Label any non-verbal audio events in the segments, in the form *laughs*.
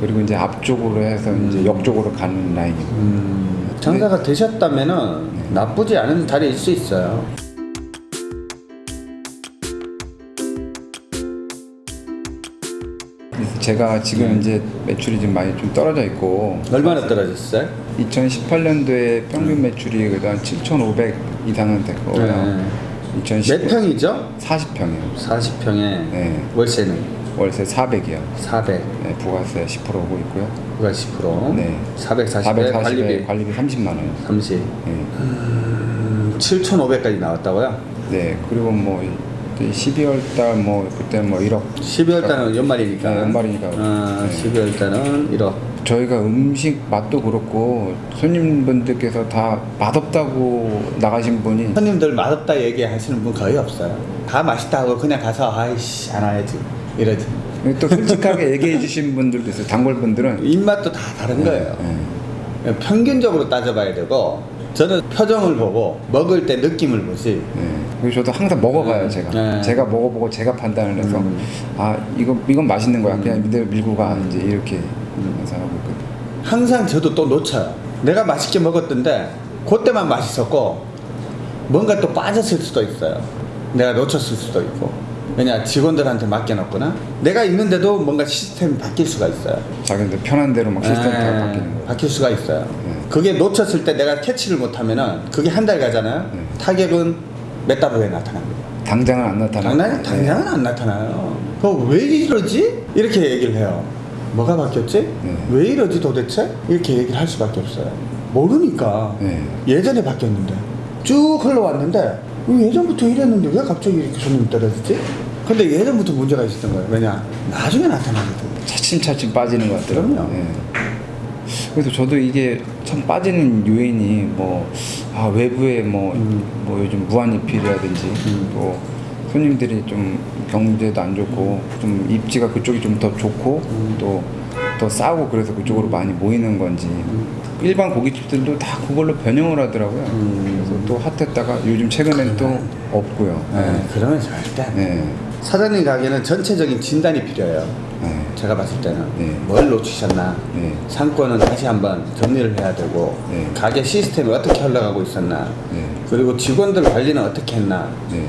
그리고 이제 앞쪽으로 해서 이제 옆쪽으로 가는 라인입니다. 음, 장사가 되셨다면은 나쁘지 않은 자리일 수 있어요. 제가 지금 이제 매출이 좀 많이 좀 떨어져 있고 얼마나 떨어졌어요? 2018년도에 평균 매출이 그래도 한 7,500 이상은 됐고요. 네. 2010몇 평이죠? 40평이요. 40평에 네. 월세는 월세 400이요. 400, 네, 부가세 10% 오고 있고요. 그가 10%. 네. 440에 440에 관리비 관리비 30만 원. 30. 네. 음, 7,500까지 나왔다고요? 네. 그리고 뭐 12월 달 뭐 그때 뭐 1억 12월 달은 연말이니까. 네, 연말이니까. 아, 네. 12월 달은 1억. 저희가 음식 맛도 그렇고 손님분들께서 다 맛없다고 나가신 분이 손님들 맛없다 얘기하시는 분 거의 없어요. 다 맛있다고 그냥 가서 아이씨 안 와야지 이러지. 또 솔직하게 얘기해 주신 분들도 있어요. 단골 분들은 입맛도 다 다른 거예요. 네. 평균적으로 따져봐야 되고 저는 표정을 보고 먹을 때 느낌을 보지. 네. 그리고 저도 항상 먹어가요 네. 제가 네. 제가 먹어보고 제가 판단을 해서 음. 아 이거 이건 맛있는 거야 그냥 이대로 밀고 가 이제 이렇게 해서 하고 있거든요. 항상 저도 또 놓쳐요. 내가 맛있게 먹었던데 그때만 맛있었고 뭔가 또 빠졌을 수도 있어요. 내가 놓쳤을 수도 있고. 왜냐 직원들한테 맡겨놨거나 내가 있는데도 뭔가 시스템이 바뀔 수가 있어요. 자기들 편한 대로 막 시스템 다 네, 바뀌는 거예요. 바뀔 수가 있어요. 네. 그게 놓쳤을 때 내가 캐치를 못하면 은 그게 한 달 가잖아요. 네. 타격은 몇 달 후에 나타납니다. 당장은 안 나타나요. 당장, 당장은 안 나타나요. 그왜 이러지? 이렇게 얘기를 해요. 뭐가 바뀌었지? 네. 왜 이러지 도대체? 이렇게 얘기를 할 수밖에 없어요. 모르니까. 네. 예전에 바뀌었는데 쭉 흘러왔는데 왜 예전부터 이랬는데 왜 갑자기 이렇게 손님이 떨어지지? 근데 예전부터 문제가 있었던 거예요. 왜냐? 나중에 나타나거든. 차츰차츰 빠지는 것 같더라고요. 예. 그래서 저도 이게 참 빠지는 요인이 뭐 아, 외부에 뭐, 음. 뭐 요즘 무한리필이라든지 음. 또 손님들이 좀 경제도 안 좋고 좀 입지가 그쪽이 좀 더 좋고 음. 또더 싸고 그래서 그쪽으로 많이 모이는 건지 일반 고깃집들도 다 그걸로 변형을 하더라고요. 음. 그래서 또 핫했다가 요즘 최근엔 또 없고요. 네, 그러면 절대 안. 네. 사장님 가게는 전체적인 진단이 필요해요. 네. 제가 봤을 때는 네. 뭘 놓치셨나 네. 상권은 다시 한번 정리를 해야 되고 네. 가게 시스템이 어떻게 흘러가고 있었나 네. 그리고 직원들 관리는 어떻게 했나 네.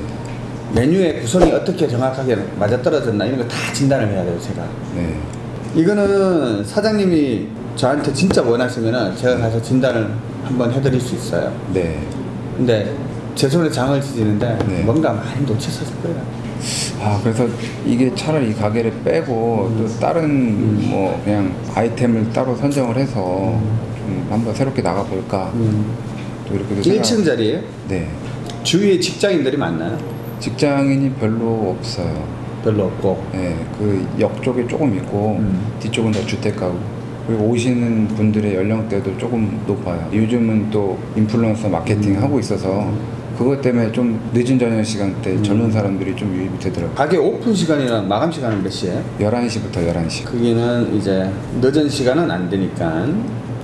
메뉴의 구성이 어떻게 정확하게 맞아떨어졌나 이런 거 다 진단을 해야 돼요 제가 네. 이거는 사장님이 저한테 진짜 원하시면은 제가 가서 진단을 한번 해드릴 수 있어요 네. 근데 제 손에 장을 지지는데 네. 뭔가 많이 놓쳤을 거예요 아 그래서 이게 차라리 이 가게를 빼고 음. 또 다른 뭐 그냥 아이템을 따로 선정을 해서 좀 한번 새롭게 나가 볼까 음. 또 이렇게도 생각- 1층 자리에 네 주위에 직장인들이 많나요? 직장인이 별로 없어요. 별로 없고 네, 그 역 쪽에 조금 있고 음. 뒤쪽은 다 주택가고 그리고 오시는 분들의 연령대도 조금 높아요. 요즘은 또 인플루언서 마케팅 음. 하고 있어서 그것 때문에 좀 늦은 저녁 시간대 음. 젊은 사람들이 좀 유입이 되더라고요. 가게 오픈 시간이랑 마감 시간은 몇 시에? 11시부터 11시. 거기는 이제 늦은 시간은 안 되니까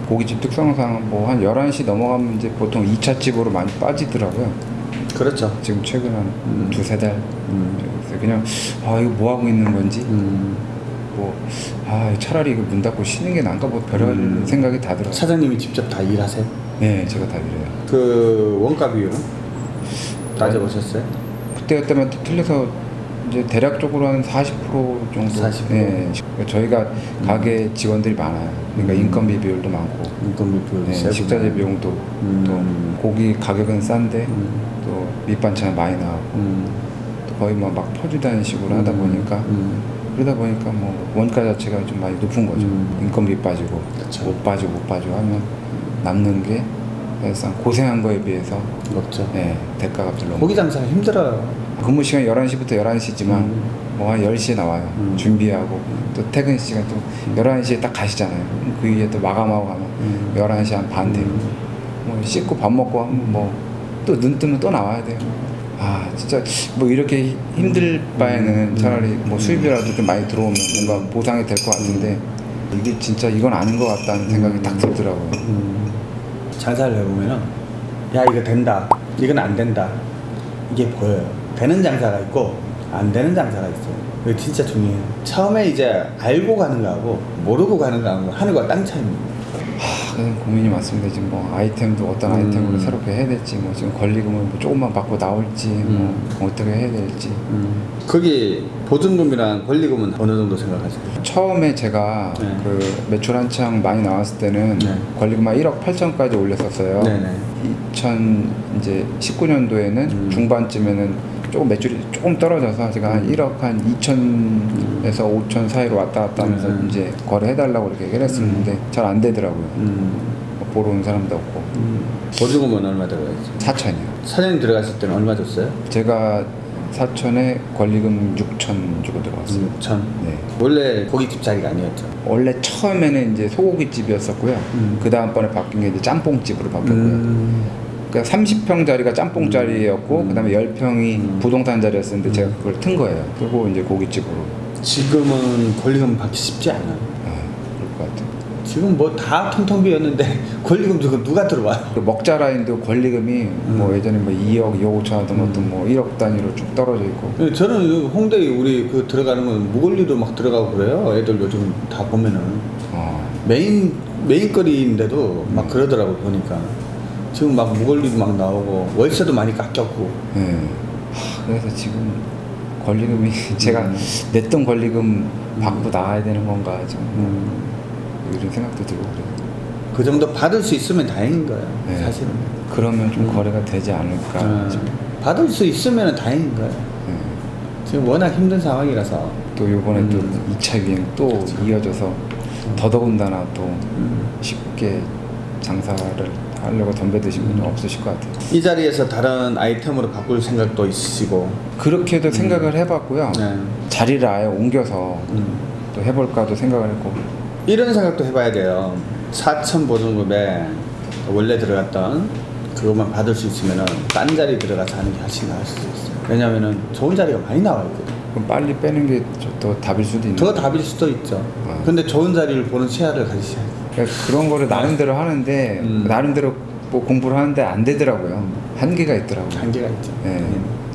고깃집 특성상 뭐 한 11시 넘어가면 이제 보통 2차 집으로 많이 빠지더라고요. 그렇죠. 지금 최근 한 음. 두세 달. 음. 그냥 아 이거 뭐 하고 있는 건지 음. 뭐아 차라리 이거 문 닫고 쉬는 게 나은가 뭐 별런 음. 생각이 다 들어요. 사장님이 직접 다 일하세요? 네, 제가 다 드려요. 그 원가 비율은 따져보셨어요? 그때 그때만 또 틀려서 이제 대략적으로 한 40% 정도. 40%? 네, 저희가 가게 직원들이 많아요. 그러니까 음. 인건비 비율도 많고. 인건비 비율이 네. 식자재 비용도 음. 또 고기 가격은 싼데 음. 또 밑반찬 많이 나오고 음. 또 거의 뭐막 퍼주다는 식으로 하다 음. 보니까 음. 그러다 보니까 뭐 원가 자체가 좀 많이 높은 거죠. 음. 인건비 빠지고 그쵸. 못 빠지고 못 빠지고 하면 남는 게 사실상 고생한 거에 비해서 없죠. 예, 대가가 별로 고기 장사가 힘들어요. 근무 시간 11시부터 11시지만 음. 뭐한 10시에 나와요. 음. 준비하고 또 퇴근 시간 또 11시에 딱 가시잖아요. 그 위에 또 마감하고 가면 음. 11시 한반 되고 뭐 씻고 밥 먹고 하면 뭐 또 눈 뜨면 또 나와야 돼요. 아 진짜 뭐 이렇게 힘들 바에는 차라리 뭐 수입이라도 좀 많이 들어오면 뭔가 보상이 될 것 같은데 이게 진짜 이건 아닌 것 같다는 생각이 딱 들더라고요. 음. 장사를 해보면은 야 이거 된다 이건 안 된다 이게 보여요 되는 장사가 있고 안 되는 장사가 있어요 그게 진짜 중요해요. 처음에 이제 알고 가는 거하고 모르고 가는 거하고 하늘과 땅 차이입니다. 하, 그런 고민이 많습니다. 지금 뭐 아이템도 어떤 음. 아이템으로 새롭게 해야 될지, 뭐 지금 권리금을 뭐 조금만 받고 나올지, 음. 뭐 어떻게 해야 될지. 거기 보증금이랑 권리금은 어느 정도 생각하세요? 처음에 제가 네. 그 매출 한창 많이 나왔을 때는 네. 권리금 한 1억 8천까지 올렸었어요. 네네. 2000 이제 19년도에는 음. 중반쯤에는 조금 매출이 조금 떨어져서 제가 한 1억 한 2천에서 5천 사이로 왔다 갔다 하면서 음. 이제 거래해달라고 이렇게 얘기를 했었는데 잘안 되더라고요. 음. 뭐 보러 온 사람도 없고 보증금은 얼마 들어가있죠? 4천이요. 사장님 들어갔을 때는 얼마 줬어요? 제가 사천에 권리금 6천 주고 들어갔어요. 6천. 네. 원래 고깃집 자리가 아니었죠. 원래 처음에는 이제 소고기집이었었고요. 음. 그 다음번에 바뀐 게 이제 짬뽕집으로 바뀌었고요. 음. 그러니까 30평 자리가 짬뽕 자리였고 음. 그다음에 10평이 음. 부동산 자리였었는데 제가 그걸 튼 거예요. 그리고 이제 고깃집으로 지금은 권리금 받기 쉽지 않아요. 아, 그럴 것 같아요. 지금 뭐 다 텅텅 비었는데 권리금 주고 누가 들어와요? 그 먹자 라인도 권리금이 뭐 음. 예전에 뭐 2억, 2억 5천 하던 것도 뭐 1억 단위로 쭉 떨어져 있고 예, 저는 이 홍대에 우리 그 들어가는 건 무권리도 막 들어가고 그래요. 애들 요즘 다 보면은 어, 메인 메인거리인데도 막 그러더라고 보니까 지금 막 무권리도 막 나오고 월세도 많이 깎였고 예. 하, 그래서 지금 권리금이 *laughs* 제가 음. 냈던 권리금 받고 나와야 되는 건가 좀 음, 이런 생각도 들고 그래요. 그 정도 받을 수 있으면 다행인 거예요. 네. 사실은 그러면 좀 음. 거래가 되지 않을까 음, 싶어요. 받을 수 있으면 다행인 거예요. 예. 지금 워낙 힘든 상황이라서 또 요번에 음. 또 2차 유행 또 그렇죠. 이어져서 더더군다나 또 음. 쉽게 장사를 하려고 덤벼드신 분이 없으실 것 같아요. 이 자리에서 다른 아이템으로 바꿀 생각도 있으시고 그렇게도 생각을 해봤고요. 네. 자리를 아예 옮겨서 음. 또 해볼까도 생각을 했고 이런 생각도 해봐야 돼요. 4천 보증금에 원래 들어갔던 그것만 받을 수 있으면은 딴 자리 들어가서 하는 게 훨씬 나을 수도 있어요. 왜냐면은 좋은 자리가 많이 나와 있거든. 그럼 빨리 빼는 게 더 답일 수도 있는 더 답일 수도 있죠. 아. 근데 좋은 자리를 보는 시야를 가지셔야 돼요. 그러니까 그런 거를 나름대로 하는데 음. 나름대로 뭐 공부를 하는데 안 되더라고요. 한계가 있더라고요. 한계가 있죠. 예.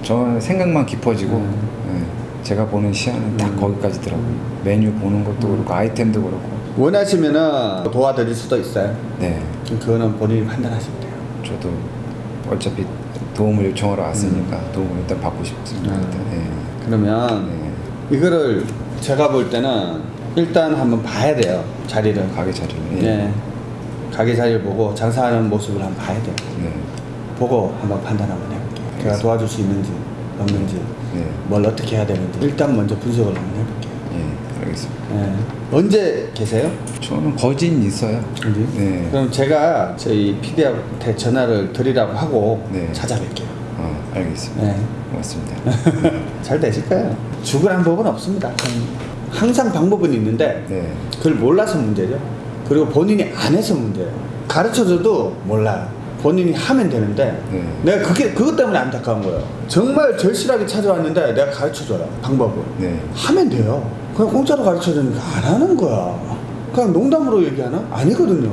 저는 생각만 깊어지고 음. 예. 제가 보는 시야는 딱 음. 거기까지더라고요. 메뉴 보는 것도 그렇고 아이템도 그렇고. 원하시면은 도와드릴 수도 있어요. 네. 그거는 본인이 판단하시면 돼요. 저도 어차피 도움을 요청하러 왔으니까 도움을 일단 받고 싶습니다. 음. 예. 그러면 네. 이거를 제가 볼 때는 일단 한번 봐야 돼요. 자리를. 가게 자리를. 예. 네. 가게 자리를 보고 장사하는 모습을 한번 봐야 돼요. 네. 보고 한번 판단 한번 해볼게요. 제가 알겠습니다. 도와줄 수 있는지 없는지 네. 뭘 어떻게 해야 되는지 일단 먼저 분석을 한번 해볼게요. 예. 알겠습니다. 네. 언제 계세요? 저는 거진 있어요. 네. 그럼 제가 저희 PD한테 전화를 드리라고 하고 네. 찾아뵐게요. 아, 알겠습니다. 네. 고맙습니다. *laughs* 잘 되실 거예요. 죽으란 법은 없습니다. 항상 방법은 있는데 네. 그걸 몰라서 문제죠. 그리고 본인이 안 해서 문제예요. 가르쳐줘도 몰라요. 본인이 하면 되는데 네. 내가 그게 그것 때문에 안타까운 거예요. 정말 절실하게 찾아왔는데 내가 가르쳐줘요. 방법을. 네. 하면 돼요. 그냥 공짜로 가르쳐주니까 안 하는 거야. 그냥 농담으로 얘기하나? 아니거든요.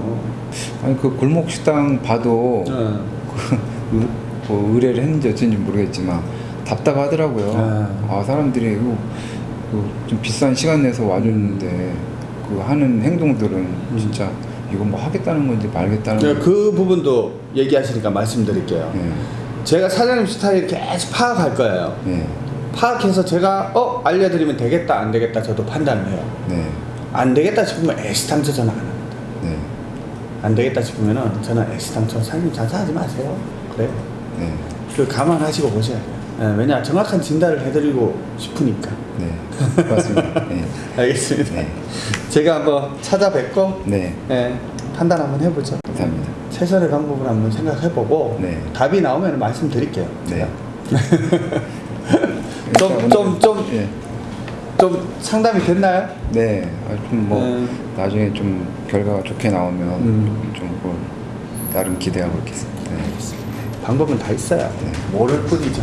아니 그 골목 식당 봐도 네. 그 *laughs* 의, 뭐 의뢰를 했는지 어쩐지 모르겠지만 답답하더라고요. 네. 아 사람들이 그, 그좀 비싼 시간 내서 와줬는데 그 하는 행동들은 진짜 이건 뭐 하겠다는 건지 말겠다는 건지. 그 부분도 얘기하시니까 말씀드릴게요. 네. 제가 사장님 스타일 계속 파악할 거예요. 네. 파악해서 제가 어 알려드리면 되겠다 안 되겠다 저도 판단을 해요. 네. 안 되겠다 싶으면 애시당초 전화 안 합니다. 네. 안 되겠다 싶으면은 저는 애시당초 사장님 장사하지 마세요. 그래요. 네. 그 감안하시고 보셔야 돼요. 예, 왜냐 정확한 진단을 해드리고 싶으니까. 네. 고맙습니다. 네. *laughs* 알겠습니다. 네. 제가 한번 찾아뵙고 네. 예, 판단 한번 해보죠. 감사합니다. 최선의 방법을 한번 생각해보고 네. 답이 나오면 말씀드릴게요. 네. *laughs* 좀좀좀 예. 좀 상담이 됐나요? 네. 좀뭐 음. 나중에 좀 결과가 좋게 나오면 음. 좀 뭐 나름 기대하고 있겠습니다. 네. 방법은 다 있어요. 네. 모를 뿐이죠.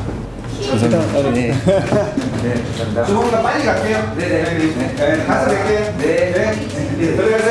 감사합니다. 네. 네. 감사합니다. 조금만 빨리 갈게요. 네네. 네, 가서 뵐게요. 네. 네. 네, 들어가세요.